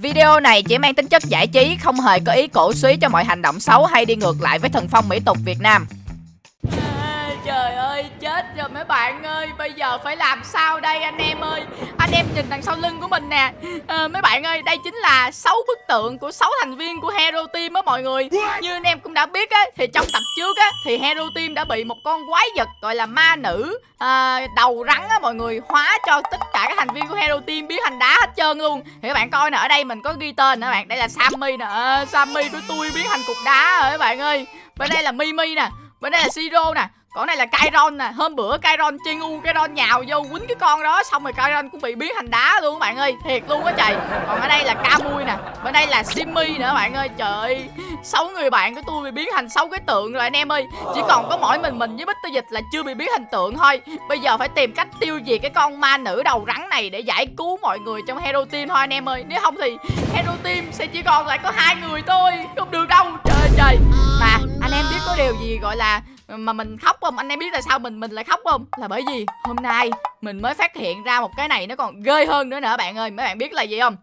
Video này chỉ mang tính chất giải trí, không hề có ý cổ suý cho mọi hành động xấu hay đi ngược lại với thần phong mỹ tục Việt Nam mấy bạn ơi, bây giờ phải làm sao đây anh em ơi? Anh em nhìn đằng sau lưng của mình nè. À, mấy bạn ơi, đây chính là 6 bức tượng của 6 thành viên của Hero Team á mọi người. Như anh em cũng đã biết á thì trong tập trước á thì Hero Team đã bị một con quái vật gọi là ma nữ à, đầu rắn á mọi người hóa cho tất cả các thành viên của Hero Team biến thành đá hết trơn luôn. Thì các bạn coi nè, ở đây mình có ghi tên nè bạn. Đây là Sammy nè. À, Sammy của tôi biến thành cục đá rồi các bạn ơi. Bên đây là Mimi nè bên đây là siro nè con này là Kairon nè, Hôm bữa Kairon chiên u Kairon nhào vô quýnh cái con đó, Xong rồi Kairon cũng bị biến thành đá luôn các bạn ơi, Thiệt luôn á trời. Còn ở đây là Kamui nè, Bên đây là Simmy nữa bạn ơi, Trời ơi. Sáu người bạn của tôi bị biến thành sáu cái tượng rồi anh em ơi. Chỉ còn có mỗi mình mình với Bích Tư Dịch là chưa bị biến thành tượng thôi. Bây giờ phải tìm cách tiêu diệt cái con ma nữ đầu rắn này Để giải cứu mọi người trong Hero Team thôi anh em ơi. Nếu không thì Hero Team sẽ chỉ còn lại có hai người thôi, Không được đâu. Trời ơi, trời. Mà anh em biết có điều gì gọi là mà mình khóc không? Anh em biết tại sao mình mình lại khóc không? Là bởi vì hôm nay mình mới phát hiện ra một cái này nó còn ghê hơn nữa nè bạn ơi. Mấy bạn biết là gì không?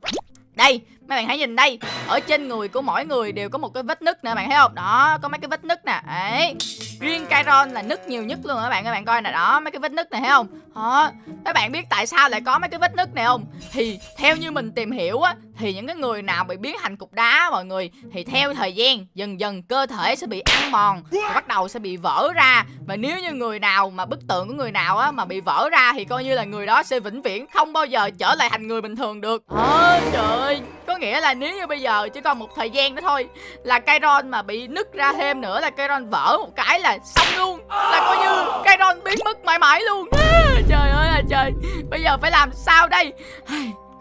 Đây mấy bạn hãy nhìn đây, ở trên người của mỗi người đều có một cái vết nứt nè, bạn thấy không? Đó, có mấy cái vết nứt nè đấy riêng Kairon là nứt nhiều nhất luôn các bạn các bạn coi nè, đó, mấy cái vết nứt này, thấy không? Hả các bạn biết tại sao lại có mấy cái vết nứt này không? Thì theo như mình tìm hiểu á, thì những cái người nào bị biến thành cục đá mọi người, thì theo thời gian, dần dần cơ thể sẽ bị ăn mòn và bắt đầu sẽ bị vỡ ra. Và nếu như người nào mà bức tượng của người nào á mà bị vỡ ra thì coi như là người đó sẽ vĩnh viễn không bao giờ trở lại thành người bình thường được. Ôi trời ơi, có có nghĩa là nếu như bây giờ chỉ còn một thời gian nữa thôi, là Kairon mà bị nứt ra thêm nữa là Kairon vỡ một cái là xong luôn. Là coi như Kairon biến mất mãi mãi luôn. Trời ơi là trời. Bây giờ phải làm sao đây?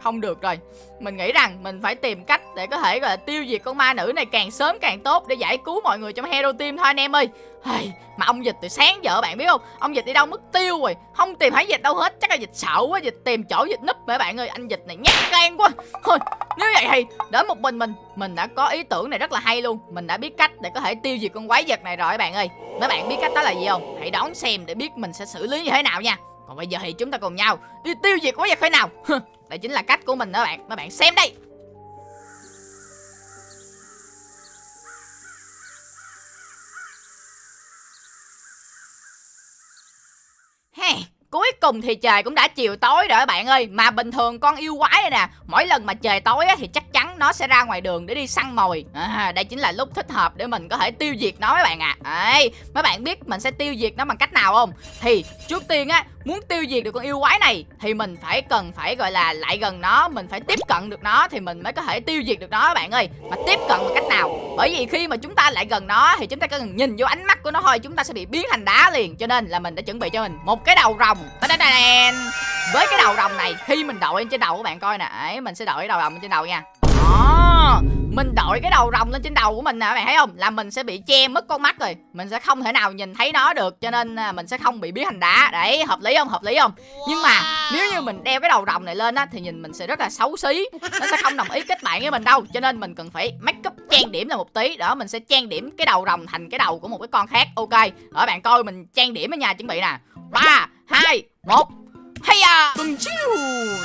Không được rồi. Mình nghĩ rằng mình phải tìm cách để có thể gọi là tiêu diệt con ma nữ này càng sớm càng tốt để giải cứu mọi người trong hero team thôi anh em ơi. Hey, mà ông dịch từ sáng giờ bạn biết không? Ông dịch đi đâu mất tiêu rồi. Không tìm thấy dịch đâu hết. Chắc là dịch sợ quá dịch tìm chỗ dịch núp mấy bạn ơi. Anh dịch này nhát gan quá. Thôi nếu vậy thì đến một mình mình mình đã có ý tưởng này rất là hay luôn. Mình đã biết cách để có thể tiêu diệt con quái vật này rồi các bạn ơi. Mấy bạn biết cách đó là gì không? Hãy đón xem để biết mình sẽ xử lý như thế nào nha còn bây giờ thì chúng ta cùng nhau đi tiêu diệt quái vật thế nào? Đây chính là cách của mình đó bạn. Các bạn xem đây. Hey, Cuối cùng thì trời cũng đã chiều tối rồi các bạn ơi. Mà bình thường con yêu quái này nè Mỗi lần mà trời tối thì chắc nó sẽ ra ngoài đường để đi săn mồi. À, Đây chính là lúc thích hợp để mình có thể tiêu diệt nó mấy bạn ạ. À. Đấy, Mấy bạn biết mình sẽ tiêu diệt nó bằng cách nào không? Thì trước tiên á Muốn tiêu diệt được con yêu quái này Thì mình phải cần phải gọi là lại gần nó Mình phải tiếp cận được nó Thì mình mới có thể tiêu diệt được nó các bạn ơi. Mà tiếp cận bằng cách nào? Bởi vì khi mà chúng ta lại gần nó Thì chúng ta cần nhìn vô ánh mắt của nó thôi Chúng ta sẽ bị biến thành đá liền. Cho nên là mình đã chuẩn bị cho mình một cái đầu rồng. Với cái đầu rồng này Khi mình đội lên trên đầu của bạn coi nè. Ấy, Mình sẽ đội cái đầu rồng lên trên đầu nha đó mình đội cái đầu rồng lên trên đầu của mình nè các bạn thấy không? Là mình sẽ bị che mất con mắt rồi. Mình sẽ không thể nào nhìn thấy nó được cho nên à, mình sẽ không bị biến thành đá. Đấy hợp lý không? Hợp lý không? Nhưng mà nếu như mình đeo cái đầu rồng này lên á thì nhìn mình sẽ rất là xấu xí. Nó sẽ không đồng ý kết bạn với mình đâu. Cho nên mình cần phải make up trang điểm là một tí. Đó mình sẽ trang điểm cái đầu rồng thành cái đầu của một cái con khác. Ok ở bạn coi mình trang điểm ở nhà chuẩn bị nè. Ba hai một. Hay à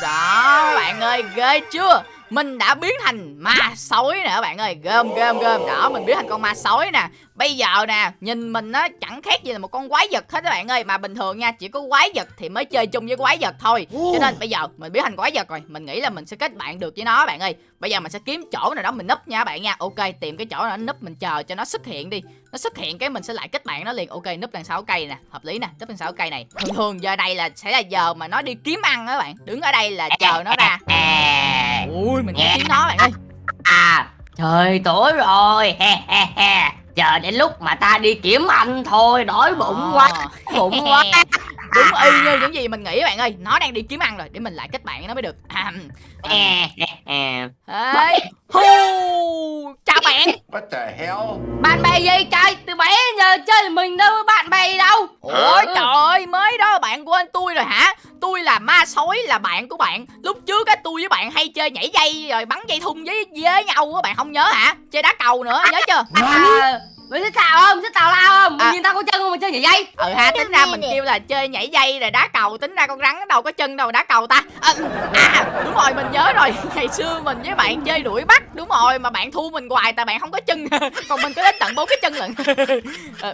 đó bạn ơi ghê chưa mình đã biến thành ma sói nè các bạn ơi. Gơm gơm gơm đó, mình biến thành con ma sói nè bây giờ nè nhìn mình nó chẳng khác gì là một con quái vật hết các bạn ơi. Mà bình thường nha chỉ có quái vật thì mới chơi chung với quái vật thôi. Cho nên bây giờ mình biến thành quái vật rồi. Mình nghĩ là mình sẽ kết bạn được với nó bạn ơi. Bây giờ mình sẽ kiếm chỗ nào đó mình núp nha bạn nha. Ok tìm cái chỗ nào núp mình chờ cho nó xuất hiện đi. Nó xuất hiện cái mình sẽ lại kết bạn nó liền. Ok núp đằng sau cây nè. Hợp lý nè núp đằng sau cây này. Thường thường giờ đây là sẽ là giờ mà nó đi kiếm ăn các bạn. Đứng ở đây là chờ nó ra. Ui mình nghe. tiếng nó bạn ơi. À trời tối rồi. He he he chờ đến lúc mà ta đi kiếm ăn thôi đói bụng à. quá bụng quá. Đúng y như những gì mình nghĩ bạn ơi nó đang đi kiếm ăn rồi để mình lại kết bạn với nó mới được. À, à. Ê, hu chào bạn. What the hell? Bạn bè gì trời? Từ bé giờ chơi mình đâu bạn bè đâu. Ôi trời ơi mới đó bạn quên tôi rồi hả sói là bạn của bạn. Lúc trước á tôi với bạn hay chơi nhảy dây rồi bắn dây thun với với nhau á bạn không nhớ hả? Chơi đá cầu nữa nhớ chưa? À, mày thích xào không? Thích tào lao không? À. nhìn tao có chân không mà chơi nhảy dây ừ ha tính ra mình kêu là chơi nhảy dây rồi đá cầu tính ra con rắn đâu có chân đâu đá cầu ta. À, à đúng rồi mình nhớ rồi. Ngày xưa mình với bạn chơi đuổi bắt đúng rồi mà bạn thua mình hoài tại bạn không có chân. Còn mình có đến tận bốn cái chân lận.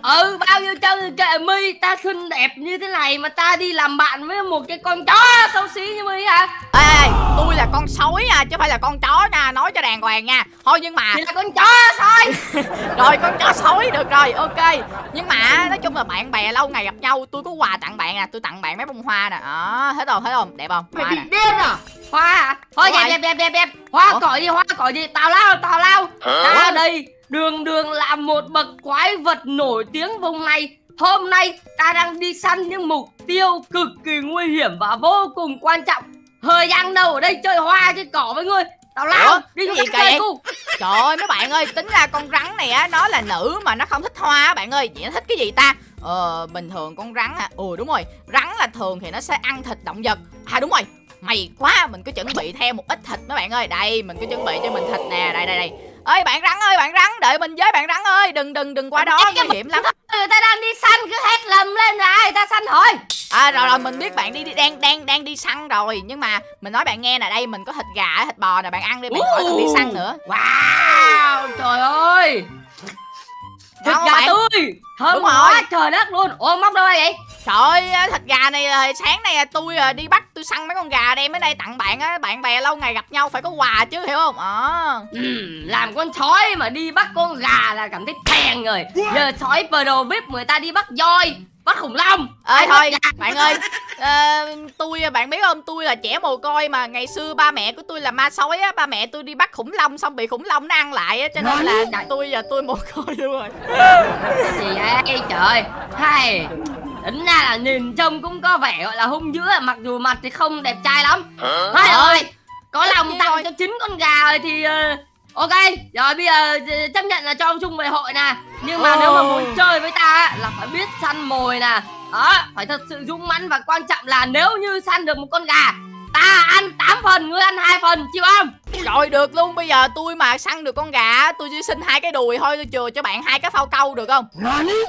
Ừ bao nhiêu chân kệ mi ta xinh đẹp như thế này mà ta đi làm bạn với một cái con chó xấu xí như mi hả? Ê tôi là con sói nha chứ phải là con chó nha nói cho đàng hoàng nha. Thôi nhưng mà thì là con chó thôi. Rồi con chó sói được rồi ok. Nhưng mà nói chung là bạn bè lâu ngày gặp nhau tôi có quà tặng bạn nè tôi tặng bạn mấy bông hoa nè. Đó thấy không thấy không đẹp không? Mày hoa bị nè. điên à? Hoa. Thôi đẹp rồi. đẹp đẹp đẹp. Đẹp hoa Ủa? cỏ gì hoa cỏ gì tào lao tào lao. Ta đây. Đường đường là một bậc quái vật nổi tiếng vùng này. Hôm nay ta đang đi săn những mục tiêu cực kỳ nguy hiểm và vô cùng quan trọng. Thời gian đâu ở đây chơi hoa chơi cỏ với ngươi tào lao đi Cái gì cu. Trời ơi mấy bạn ơi tính ra con rắn này á nó là nữ mà nó không thích hoa á bạn ơi. Vậy nó thích cái gì ta? Ờ bình thường con rắn à Ừ đúng rồi. Rắn là thường thì nó sẽ ăn thịt động vật. À đúng rồi. Mày quá mình cứ chuẩn bị theo một ít thịt mấy bạn ơi. Đây mình cứ chuẩn bị cho mình thịt nè. Đây đây đây. Ơi bạn rắn ơi bạn rắn đợi mình với bạn rắn ơi. Đừng đừng đừng qua đó nguy hiểm lắm người ta đang đi săn cứ hét lầm lên là ai ta săn thôi à rồi rồi mình biết bạn đi, đi đang đang đang đi săn rồi. Nhưng mà mình nói bạn nghe nè đây mình có thịt gà thịt bò nè bạn ăn đi bạn khỏi cần đi săn nữa. Wow trời ơi thịt gà bạn? tươi thơm Đúng quá rồi. trời đất luôn ô móc đâu ra vậy Trời ơi, thịt gà này là sáng nay tôi à, đi bắt tôi săn mấy con gà đem đến đây tặng bạn á, bạn bè lâu ngày gặp nhau phải có quà chứ hiểu không? Ờ. Ừm, làm con sói mà đi bắt con gà là cảm thấy thèn rồi giờ sói pro vip người ta đi bắt voi bắt khủng long Ê Ai thôi, gà? bạn ơi, ờ, tôi bạn biết không, tôi là trẻ mồ côi mà. Ngày xưa ba mẹ của tôi là ma sói á, ba mẹ tôi đi bắt khủng long xong bị khủng long nó ăn lại á, cho nên là Trời. tôi giờ tôi mồ côi luôn rồi. gì vậy trời hay. Tính ra là nhìn trông cũng có vẻ gọi là hung dữ à, mặc dù mặt thì không đẹp trai lắm. Thôi Ờ. rồi. Có lòng tặng rồi. cho chín con gà rồi thì ờ, ok. Rồi bây giờ chấp nhận là cho ông chung về hội nè. Nhưng mà Ồ. nếu mà muốn chơi với ta á, là phải biết săn mồi nè đó phải thật sự dũng mãnh và quan trọng là nếu như săn được một con gà ta ăn 8 phần ngươi ăn hai phần chịu không? Rồi được luôn, bây giờ tôi mà săn được con gà, tôi chỉ xin hai cái đùi thôi, tôi chừa cho bạn hai cái phao câu được không?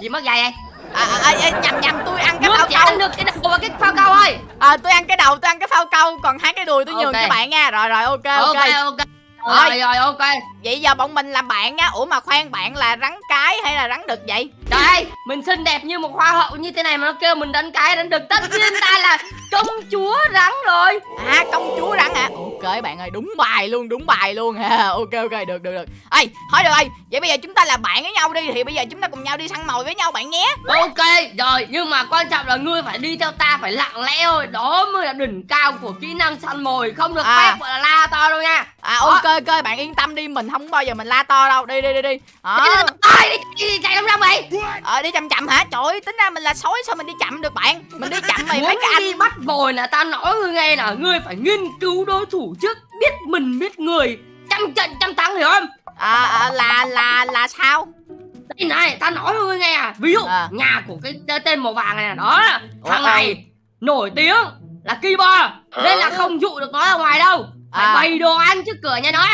gì mất dày vậy? À, à, à, nhầm nhầm tôi ăn cái phao câu. ăn được cái đầu và cái phao câu thôi. À tôi ăn cái đầu tôi ăn cái phao câu Còn hai cái đùi tôi nhường Ok. cho bạn nha. Rồi rồi ok ok, ok ok Rồi. rồi rồi ok. Vậy giờ bọn mình làm bạn nha Ủa mà khoan bạn là rắn cái hay là rắn đực vậy? Trời ơi, mình xinh đẹp như một hoa hậu như thế này mà nó kêu mình đánh cái đánh được Tất nhiên ta là công chúa rắn rồi. À công chúa rắn hả? Ok bạn ơi đúng bài luôn đúng bài luôn. Ha Ok ok được được được. Ê thôi được rồi. Vậy bây giờ chúng ta là bạn với nhau đi Thì bây giờ chúng ta cùng nhau đi săn mồi với nhau bạn nhé. Ok, rồi, nhưng mà quan trọng là ngươi phải đi theo ta phải lặng lẽ thôi. Đó mới là đỉnh cao của kỹ năng săn mồi. Không được À. phép gọi là la to đâu nha. À ok ok bạn yên tâm đi Mình không bao giờ mình la to đâu. Đi đi đi đi. Ôi, đi, đi, đi, chạy đông đông vậy? Ờ đi chậm chậm hả? Trời ơi tính ra mình là sói sao mình đi chậm được bạn? Mình đi chậm mày mấy cái anh đi bắt mồi là ta nói ngươi nghe là Ngươi phải nghiên cứu đối thủ trước Biết mình biết người. Trăm trận trăm thắng hiểu không? À, à, là là là sao? Đây này, ta nói với ngươi nghe à. Ví dụ, À. nhà của cái tên màu vàng này đó. Thằng ờ. này nổi tiếng là keyboard Nên là không dụ được nó ra ngoài đâu Phải À. bày đồ ăn trước cửa nhà nó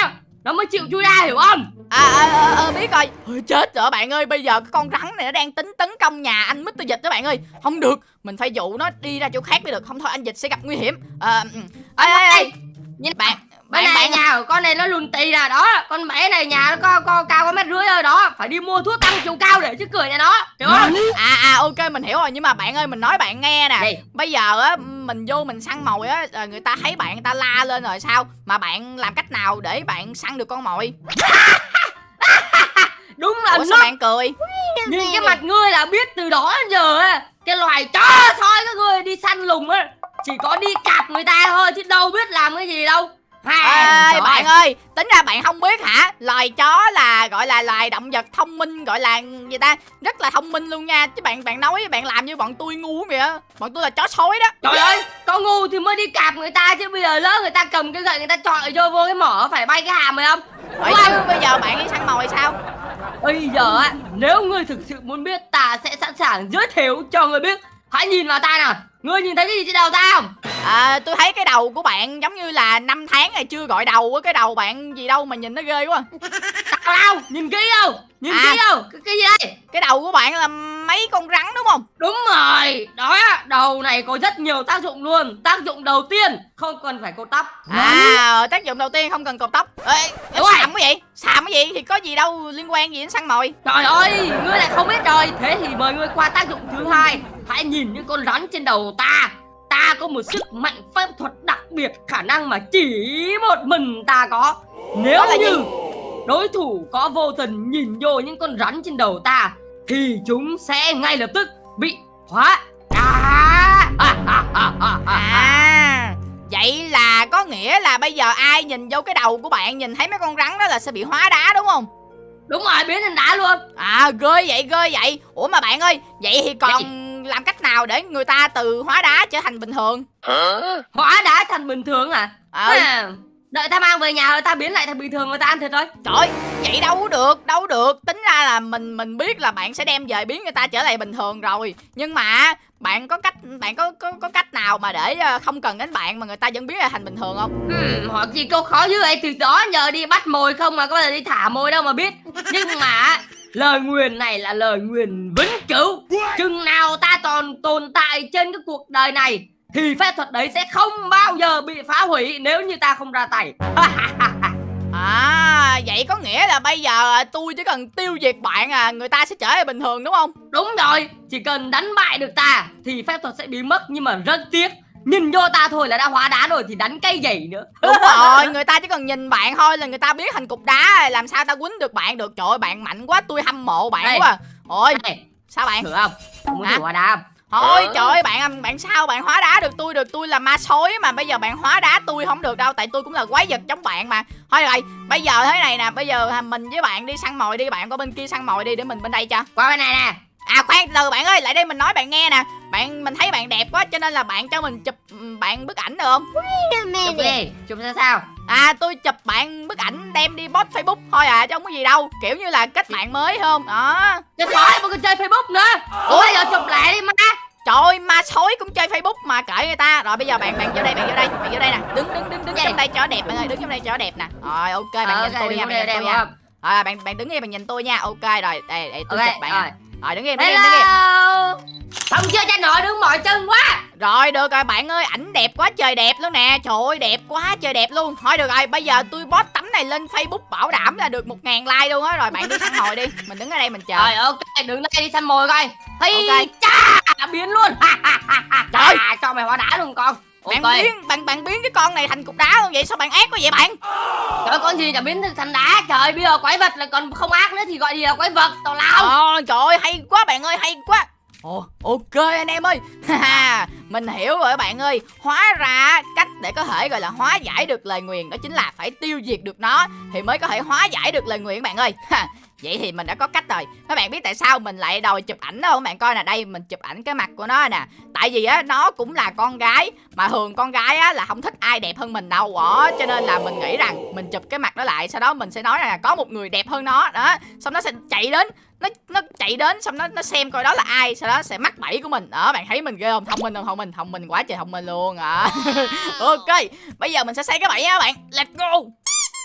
Nó mới chịu chui ra hiểu không À, à, à, à biết rồi Ôi, Chết rồi bạn ơi Bây giờ cái con rắn này nó đang tính tấn công nhà anh Mr. Dịch đó bạn ơi Không được Mình phải dụ nó đi ra chỗ khác mới được Không thôi anh Dịch sẽ gặp nguy hiểm à, ừ. ê, ê, ê. Nhìn Bạn bạn này bạn nhà con này nó lùn tì nè Đó, con bé này nhà nó có, có cao có mét rưỡi thôi đó. Phải đi mua thuốc tăng chiều cao để trước cửa nhà nó Hiểu không? À à ok mình hiểu rồi. Nhưng mà bạn ơi mình nói bạn nghe nè. Gì? Bây giờ á mình vô mình săn mồi á rồi Người ta thấy bạn người ta la lên rồi sao? Mà bạn làm cách nào để bạn săn được con mồi? Đúng là Ủa sao bạn cười? Nhìn cái mặt ngươi là biết từ đó đến giờ á Cái loài chó sói các ngươi đi săn lùng á Chỉ có đi cạp người ta thôi chứ đâu biết làm cái gì đâu Hai, bạn ơi. tính ra bạn không biết hả? Loài chó là gọi là loài động vật thông minh gọi là gì ta? Rất là thông minh luôn nha. Chứ bạn bạn nói bạn làm như bọn tôi ngu vậy á. Bọn tôi là chó sói đó. Trời ơi, con ngu thì mới đi cạp người ta chứ bây giờ lỡ người ta cầm cái gậy người ta chọi vô vô cái mỏ phải bay cái hàm mày không? Vậy chứ bây giờ bạn đi săn mồi sao? Bây giờ á, nếu ngươi thực sự muốn biết ta sẽ sẵn sàng giới thiệu cho ngươi biết Hãy nhìn vào ta nào, ngươi nhìn thấy cái gì trên đầu ta không? À, tôi thấy cái đầu của bạn giống như là năm tháng này chưa gọi đầu á. Cái đầu bạn gì đâu mà nhìn nó ghê quá. Tao lao nhìn kỹ không nhìn À. kỹ không cái, cái gì đây cái đầu của bạn là mấy con rắn đúng không đúng rồi đó đầu này có rất nhiều tác dụng luôn. Tác dụng đầu tiên không cần phải cột tóc. À tác dụng đầu tiên không cần cột tóc. Ê Đúng xàm cái gì? Xàm cái gì? Thì có gì đâu liên quan gì đến săn mồi? Trời ơi, ngươi lại không biết rồi. Thế thì mời ngươi qua tác dụng thứ hai. Hãy nhìn những con rắn trên đầu ta. Ta có một sức mạnh phép thuật đặc biệt Khả năng mà chỉ một mình ta có. Nếu là như gì? đối thủ có vô tình nhìn vô những con rắn trên đầu ta Thì chúng sẽ ngay lập tức bị hóa à. Vậy là có nghĩa là bây giờ ai nhìn vô cái đầu của bạn nhìn thấy mấy con rắn đó là sẽ bị hóa đá đúng không? Đúng rồi, biến thành đá luôn. À ghê vậy ghê vậy. Ủa mà bạn ơi vậy thì còn làm cách nào để người ta từ hóa đá trở thành bình thường? Hóa đá thành bình thường à, ờ à Đợi ta mang về nhà rồi ta biến lại thành bình thường người ta ăn thịt thôi Trời vậy đâu có được, đâu có được. Tính ra là mình mình biết là bạn sẽ đem về biến người ta trở lại bình thường rồi. Nhưng mà bạn có cách bạn có có, có cách nào mà để ờ, không cần đến bạn mà người ta vẫn biến lại thành bình thường không? Hmm, hỏi gì câu khó dữ vậy từ đó giờ đi bắt mồi không mà có bao giờ đi thả mồi đâu mà biết. Nhưng mà lời nguyền này là lời nguyền vĩnh cửu. Chừng nào ta còn tồn tại trên cái cuộc đời này thì phép thuật đấy sẽ không bao giờ bị phá hủy nếu như ta không ra tay. À vậy có nghĩa là bây giờ tôi chỉ cần tiêu diệt bạn à người ta sẽ trở lại bình thường đúng không? đúng rồi chỉ cần đánh bại được ta thì phép thuật sẽ biến mất nhưng mà rất tiếc. Nhìn vô ta thôi là đã hóa đá rồi thì đánh cây gì nữa. Đúng rồi, người ta chỉ cần nhìn bạn thôi là người ta biến thành cục đá Làm sao ta quýnh được bạn được? Trời ơi bạn mạnh quá tôi hâm mộ bạn Ê. quá. Ôi này. sao bạn? Thử không? Ông muốn hóa đá không Thôi trời ơi bạn bạn sao? Bạn hóa đá được tôi được. Tôi là ma sói mà. Bây giờ bạn hóa đá tôi không được đâu tại tôi cũng là quái vật giống bạn mà. Thôi rồi bây giờ thế này nè. Bây giờ à, mình với bạn đi săn mồi đi. Bạn qua bên kia săn mồi đi để mình bên đây cho. Qua bên này nè. à khoan từ bạn ơi lại đây mình nói bạn nghe nè bạn mình thấy bạn đẹp quá cho nên là bạn cho mình chụp bạn bức ảnh được không chụp đi chụp ra sao à tôi chụp bạn bức ảnh đem đi post facebook thôi à chứ không có gì đâu kiểu như là kết bạn mới không đó Cái sói mà còn chơi Facebook nữa Ủa bây giờ chụp lại đi má Trời ơi, ma sói cũng chơi Facebook mà kệ người ta. Rồi bây giờ bạn bạn vô đây, bạn vô đây, bạn vô đây nè. Đứng đứng đứng đứng Gì? trong đây cho đẹp bạn ơi, đứng trong đây cho đẹp nè. Rồi ok, bạn Ờ, nhìn tôi nha, bạn nhìn tôi nha. Rồi bạn bạn đứng im bạn nhìn tôi nha. Ok rồi, đây để tôi Ok, chụp bạn. rồi. Rồi đứng im, đứng im, đứng im. Không chưa cha nội đứng mỏi chân quá Rồi được rồi bạn ơi, ảnh đẹp quá trời đẹp luôn nè. Trời ơi đẹp quá trời đẹp luôn. Thôi được rồi, bây giờ tôi post tấm này lên Facebook bảo đảm là được 1000 like luôn á. Rồi bạn đi săn mồi đi. Mình đứng ở đây mình chờ. Rồi ok đứng đây đi săn mồi coi Hey Ok. cha biến luôn Trời. À, Cho mày hóa đá luôn con Bạn Ok. biến bạn bạn biến cái con này thành cục đá luôn vậy sao bạn ác quá vậy bạn? Trời ơi, con gì chả biến thành đá? Trời bây giờ quái vật là còn không ác nữa thì gọi gì là quái vật? Tào lao. Ờ, trời ơi, hay quá bạn ơi, hay quá. Ồ, ok anh em ơi. Mình hiểu rồi bạn ơi. Hóa ra cách để có thể gọi là hóa giải được lời nguyền Đó chính là phải tiêu diệt được nó Thì mới có thể hóa giải được lời nguyền bạn ơi. Ha, Vậy thì mình đã có cách rồi. Các bạn biết tại sao mình lại đòi chụp ảnh đâu Các bạn coi nè, đây, mình chụp ảnh cái mặt của nó nè. Tại vì á, nó cũng là con gái, Mà thường con gái á, là không thích ai đẹp hơn mình đâu. Đó Cho nên là mình nghĩ rằng Mình chụp cái mặt nó lại, Sau đó mình sẽ nói là có một người đẹp hơn nó. Đó, Xong nó sẽ chạy đến, nó nó chạy đến, xong nó nó xem coi đó là ai, sau đó sẽ mắc bẫy của mình. Đó, bạn thấy mình ghê không? Thông minh không? Thông minh thông minh quá trời thông minh luôn. À ok, bây giờ mình sẽ xây cái bẫy nha bạn. Let's go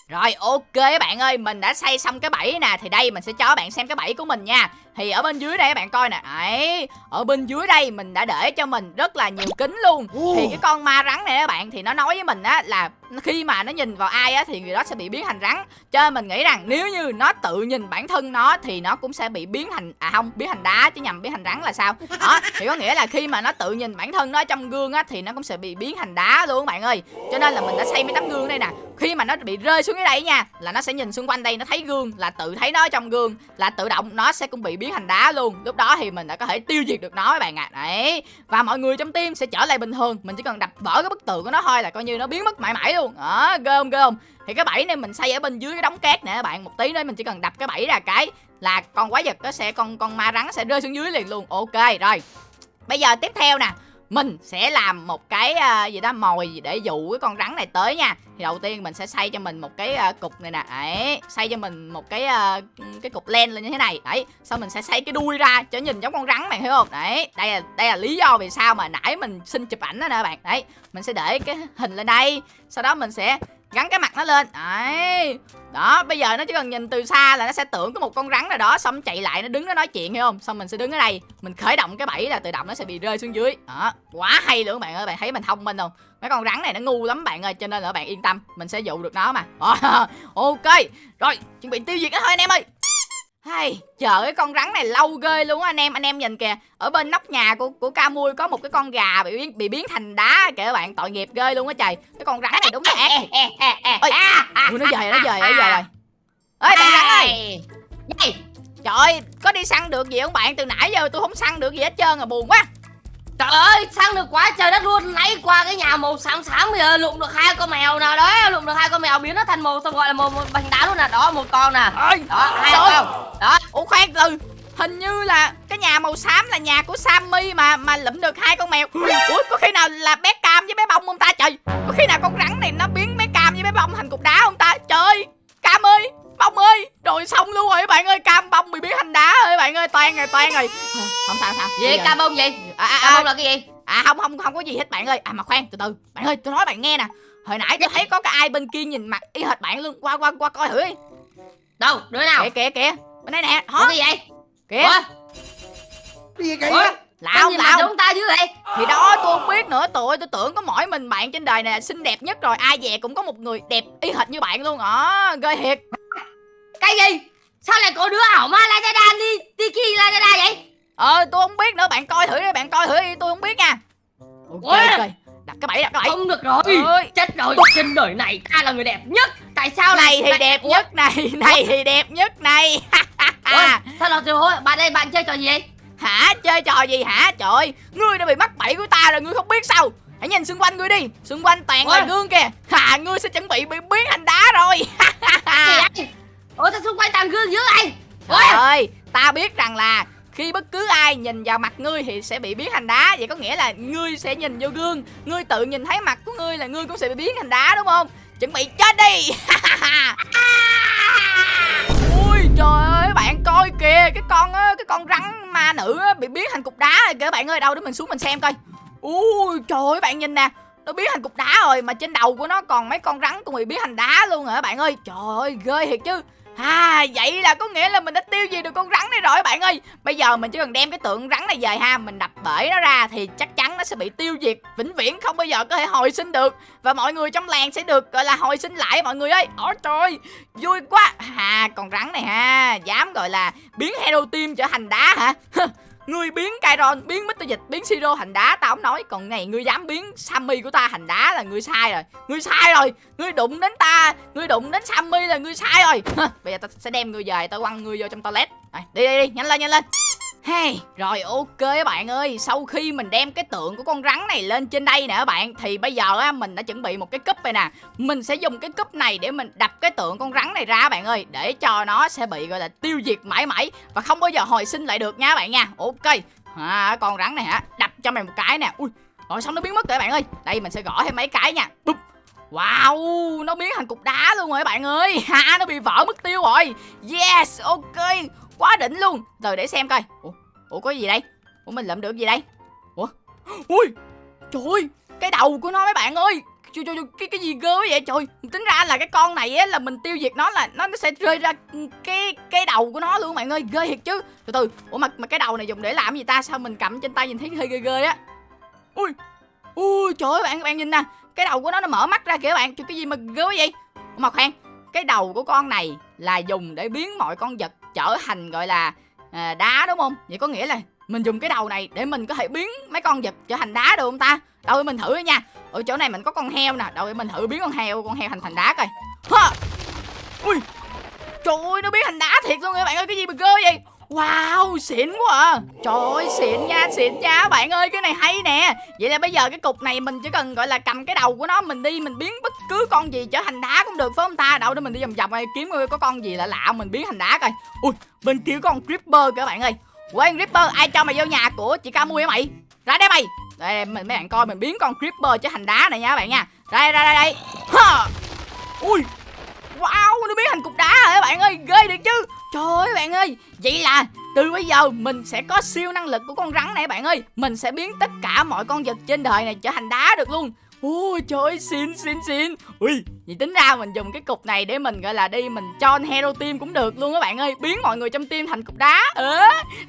rồi, ok các bạn ơi, mình đã xây xong cái bẫy nè, thì đây mình sẽ cho các bạn xem cái bẫy của mình nha thì ở bên dưới đây các bạn coi nè. Ấy ở bên dưới đây mình đã để cho mình rất là nhiều kính luôn. Thì cái con ma rắn này các bạn thì nó nói với mình á là khi mà nó nhìn vào ai á thì người đó sẽ bị biến thành rắn. Cho nên mình nghĩ rằng nếu như nó tự nhìn bản thân nó thì nó cũng sẽ bị biến thành à không biến thành đá chứ nhầm biến thành rắn là sao? Đó thì có nghĩa là khi mà nó tự nhìn bản thân nó trong gương á thì nó cũng sẽ bị biến thành đá luôn các bạn ơi. Cho nên là mình đã xây mấy tấm gương đây nè. Khi mà nó bị rơi xuống dưới đây nha là nó sẽ nhìn xung quanh đây nó thấy gương là tự thấy nó trong gương là tự động nó sẽ cũng bị biến biến thành đá luôn. Lúc đó thì mình đã có thể tiêu diệt được nó các bạn ạ. Đấy. Và mọi người trong team sẽ trở lại bình thường. Mình chỉ cần đập vỡ cái bức tường của nó thôi là coi như nó biến mất mãi mãi luôn. Đó, ghê không ghê không? Thì cái bẫy này mình xây ở bên dưới cái đống cát nè các bạn. Một tí nữa mình chỉ cần đập cái bẫy ra cái là con quái vật nó sẽ, con con ma rắn sẽ rơi xuống dưới liền luôn. Ok, rồi. Bây giờ tiếp theo nè mình sẽ làm một cái uh, gì đó mồi gì để dụ cái con rắn này tới nha. Thì đầu tiên mình sẽ xây cho mình một cái uh, cục này nè. Đấy xây cho mình một cái uh, cái cục len lên như thế này. Đấy sau mình sẽ xây cái đuôi ra cho nhìn giống con rắn này hiểu không? Đấy đây là đây là lý do vì sao mà nãy mình xin chụp ảnh đó nè bạn. Đấy mình sẽ để cái hình lên đây sau đó mình sẽ gắn cái mặt nó lên. Đấy. Đó, bây giờ nó chỉ cần nhìn từ xa là nó sẽ tưởng có một con rắn nào đó, xong chạy lại, nó đứng nó nói chuyện hay không? Xong mình sẽ đứng ở đây, mình khởi động cái bẫy là tự động nó sẽ bị rơi xuống dưới. Đó, quá hay luôn bạn ơi, bạn thấy mình thông minh không? Mấy con rắn này nó ngu lắm bạn ơi, cho nên là bạn yên tâm, mình sẽ dụ được nó mà. Ok, rồi, chuẩn bị tiêu diệt nó thôi anh em ơi hay, chờ cái con rắn này lâu ghê luôn á anh em, anh em nhìn kìa. Ở bên nóc nhà của của ca mui có một cái con gà bị biến bị biến thành đá kìa các bạn, tội nghiệp ghê luôn á trời. Cái con rắn này đúng là ác. Ôi, Ui, nó về nó về nó về rồi. Ơi bạn rắn ơi. Trời ơi, có đi săn được gì không bạn? Từ nãy giờ tôi không săn được gì hết trơn à buồn quá. Trời ơi, săn được quá trời đất luôn. Lấy qua cái nhà màu xám xám bây giờ lụm được hai con mèo nào đó Lụm được hai con mèo biến nó thành màu xong gọi là màu, bánh đá luôn nè. Đó, một con nè. Đó, hai con Đó. Ủa khoan từ Hình như là cái nhà màu xám là nhà của Sammy mà mà lụm được hai con mèo. Ủa có khi nào là bé Cam với bé Bông không ta? Trời Có khi nào con rắn này nó biến bé Cam với bé Bông thành cục đá không ta? Trời Cam ơi Bông ơi Rồi xong luôn rồi bạn ơi. Cam bông bị biến thành đá ơi Toan rồi toan rồi. Không sao sao. Gì cam bông gì? À, à, à, là cái gì? À không không không có gì hết bạn ơi. À mà khoan từ từ. Bạn ơi tôi nói bạn nghe nè. Hồi nãy tôi thấy có cái ai bên kia nhìn mặt y hệt bạn luôn. Qua qua qua coi thử đi. Đâu, đứa nào? Kìa kìa kìa. Bên đây nè. Hả? cái gì vậy? Kìa. Cái gì Sao nhìn mặt lạo giống ta chứ vậy? Thì đó tôi không biết nữa. Tụi tôi tưởng có mỗi mình bạn trên đời này xinh đẹp nhất rồi. Ai về cũng có một người đẹp y hệt như bạn luôn. Ờ ghê thiệt. Cái gì Sao lại có đứa ảo ma Lazada đi Tiki Lazada vậy? Ờ tôi không biết nữa bạn coi thử đi Bạn coi thử đi tôi không biết nha. Ok Ủa? ok. Đặt cái bẫy đặt cái bẫy. Không được rồi. Ơi. Chết rồi Trên đời này ta là người đẹp nhất. Tại sao Này thì đẹp nhất này Này thì đẹp nhất này. Ủa, Sao là tiểu hối Bạn đây bạn chơi trò gì vậy? Hả? Chơi trò gì hả? Trời ơi Ngươi đã bị mắc bẫy của ta rồi ngươi không biết sao. Hãy nhìn xung quanh ngươi đi. Xung quanh toàn là Ôi. gương kìa. Hà ngươi sẽ chuẩn bị bị biến thành đá rồi Ủa sao xung quanh toàn gương dữ vậy? Trời ơi, ta biết rằng là khi bất cứ ai nhìn vào mặt ngươi thì sẽ bị biến thành đá. Vậy có nghĩa là ngươi sẽ nhìn vô gương. Ngươi tự nhìn thấy mặt của ngươi là ngươi cũng sẽ bị biến thành đá đúng không? Chuẩn bị chết đi! Ui trời ơi bạn coi kìa Cái con á, cái con rắn ma nữ á, bị biến thành cục đá rồi kìa. Bạn ơi Đâu để mình xuống mình xem coi. Ui trời ơi bạn nhìn nè nó biến thành cục đá rồi mà trên đầu của nó còn mấy con rắn cũng bị biến thành đá luôn hả bạn ơi? Trời ơi ghê thiệt chứ À vậy là có nghĩa là mình đã tiêu diệt được con rắn này rồi bạn ơi. Bây giờ mình chỉ cần đem cái tượng rắn này về ha Mình đập bể nó ra thì chắc chắn nó sẽ bị tiêu diệt Vĩnh viễn không bao giờ có thể hồi sinh được. Và mọi người trong làng sẽ được gọi là hồi sinh lại mọi người ơi. Ôi trời ơi, vui quá. À con rắn này ha Dám gọi là biến Hero Team trở thành đá hả? Ngươi biến Kairon, biến Mr. Dịch, biến Siro thành đá Tao không nói. Còn này ngươi dám biến Sammy của ta thành đá là ngươi sai rồi. Ngươi sai rồi. Ngươi đụng đến ta Ngươi đụng đến Sammy là ngươi sai rồi. Hơ, Bây giờ tao sẽ đem ngươi về Tao quăng ngươi vô trong toilet. Rồi, Đi đi đi nhanh lên nhanh lên. Hey, rồi ok các bạn ơi. Sau khi mình đem cái tượng của con rắn này lên trên đây nè các bạn Thì bây giờ á, mình đã chuẩn bị một cái cúp này nè. Mình sẽ dùng cái cúp này để mình đập cái tượng con rắn này ra các bạn ơi Để cho nó sẽ bị gọi là tiêu diệt mãi mãi Và không bao giờ hồi sinh lại được nha các bạn nha. Ok. À, Con rắn này hả? Đập cho mày một cái nè. Ui Rồi xong nó biến mất rồi các bạn ơi. Đây mình sẽ gõ thêm mấy cái nha. Bụp. Wow Nó biến thành cục đá luôn rồi các bạn ơi. Ha Nó bị vỡ mất tiêu rồi. Yes Ok. Quá đỉnh luôn. Rồi để xem coi. Ủa, Ủa có gì đây? Ủa mình lượm được gì đây? Ủa? Ui Trời ơi Cái đầu của nó mấy bạn ơi. Trời, trời, trời, cái cái gì ghê vậy? Trời tính ra là cái con này á là mình tiêu diệt nó là nó nó sẽ rơi ra cái cái đầu của nó luôn bạn ơi. Ghê thiệt chứ. Từ từ ủa mà mà cái đầu này dùng để làm gì ta? Sao mình cầm trên tay nhìn thấy hơi ghê ghê á. Ui ui trời ơi bạn bạn nhìn nè. Cái đầu của nó nó mở mắt ra kìa bạn. Trời cái gì mà ghê vậy? Ủa mà khoan cái đầu của con này là dùng để biến mọi con vật trở thành gọi là à, đá đúng không? Vậy có nghĩa là mình dùng cái đầu này để mình có thể biến mấy con vật trở thành đá được không ta? Đâu để mình thử nha. Ở chỗ này mình có con heo nè. Đâu để mình thử biến con heo con heo thành thành đá coi. Ha ui! Trời ơi nó biến thành đá thiệt luôn các bạn ơi. Cái gì mà ghê vậy? Wow, xịn quá à. Trời ơi, xịn nha, xịn nha. Bạn ơi Cái này hay nè. Vậy là bây giờ cái cục này mình chỉ cần gọi là cầm cái đầu của nó Mình đi, mình biến bất cứ con gì trở thành đá cũng được Phải không ta? Đâu để mình đi vòng vòng này kiếm coi có con gì lạ lạ Mình biến thành đá coi. Ui, bên kia có con Creeper kìa bạn ơi. Quên Creeper, ai cho mày vô nhà của chị Ca Mui hả mày? Ra đây mày. Đây, mình mấy bạn coi mình biến con Creeper trở thành đá này nha các bạn nha. Đây, đây, đây, đây. Ha. Ui, Wow, nó biến thành cục đá rồi các bạn ơi, ghê được chứ. Trời ơi bạn ơi, vậy là từ bây giờ mình sẽ có siêu năng lực của con rắn này bạn ơi. Mình sẽ biến tất cả mọi con vật trên đời này trở thành đá được luôn. Ôi trời ơi, xin xin xin Ui, Vậy tính ra mình dùng cái cục này để mình, gọi là, đi mình cho hero team cũng được luôn các bạn ơi. Biến mọi người trong team thành cục đá. Ừ.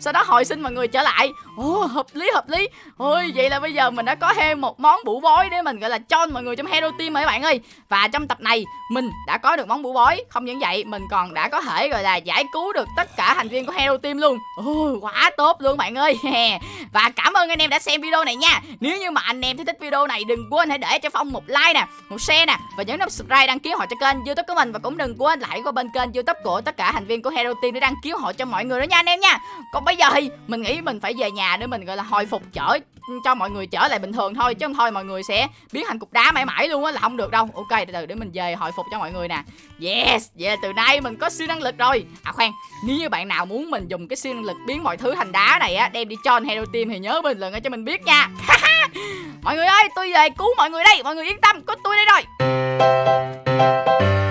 Sau đó hồi sinh mọi người trở lại. Ồ, hợp lý hợp lý. Ôi, vậy là bây giờ mình đã có thêm một món bủ bói để mình, gọi là, cho mọi người trong hero team rồi các bạn ơi. Và trong tập này, mình đã có được món bủ bói. Không những vậy, mình còn đã có thể, gọi là, giải cứu được tất cả thành viên của hero team luôn. Ồ, quá tốt luôn bạn ơi. Và cảm ơn anh em đã xem video này nha. Nếu như mà anh em thấy thích video này, đừng quên hãy để cho Phong một like nè, Một share nè, Và nhấn nút subscribe đăng ký họ cho kênh youtube của mình Và cũng đừng quên lại qua bên kênh youtube của tất cả thành viên của hero team để đăng ký họ cho mọi người đó nha anh em nha. Còn bây giờ thì mình nghĩ mình phải về nhà để mình, gọi là, hồi phục trở, cho mọi người trở lại bình thường thôi, chứ không thôi mọi người sẽ biến thành cục đá mãi mãi luôn á, là không được đâu. Ok, từ từ để mình về hồi phục cho mọi người nè. Yes vậy là từ nay mình có siêu năng lực rồi. À khoan, nếu như bạn nào muốn mình dùng cái siêu năng lực biến mọi thứ thành đá này á, đem đi cho hero team thì nhớ bình luận cho mình biết nha. Mọi người ơi, tôi về cứu mọi người đây. Mọi người yên tâm, có tôi đây rồi. Música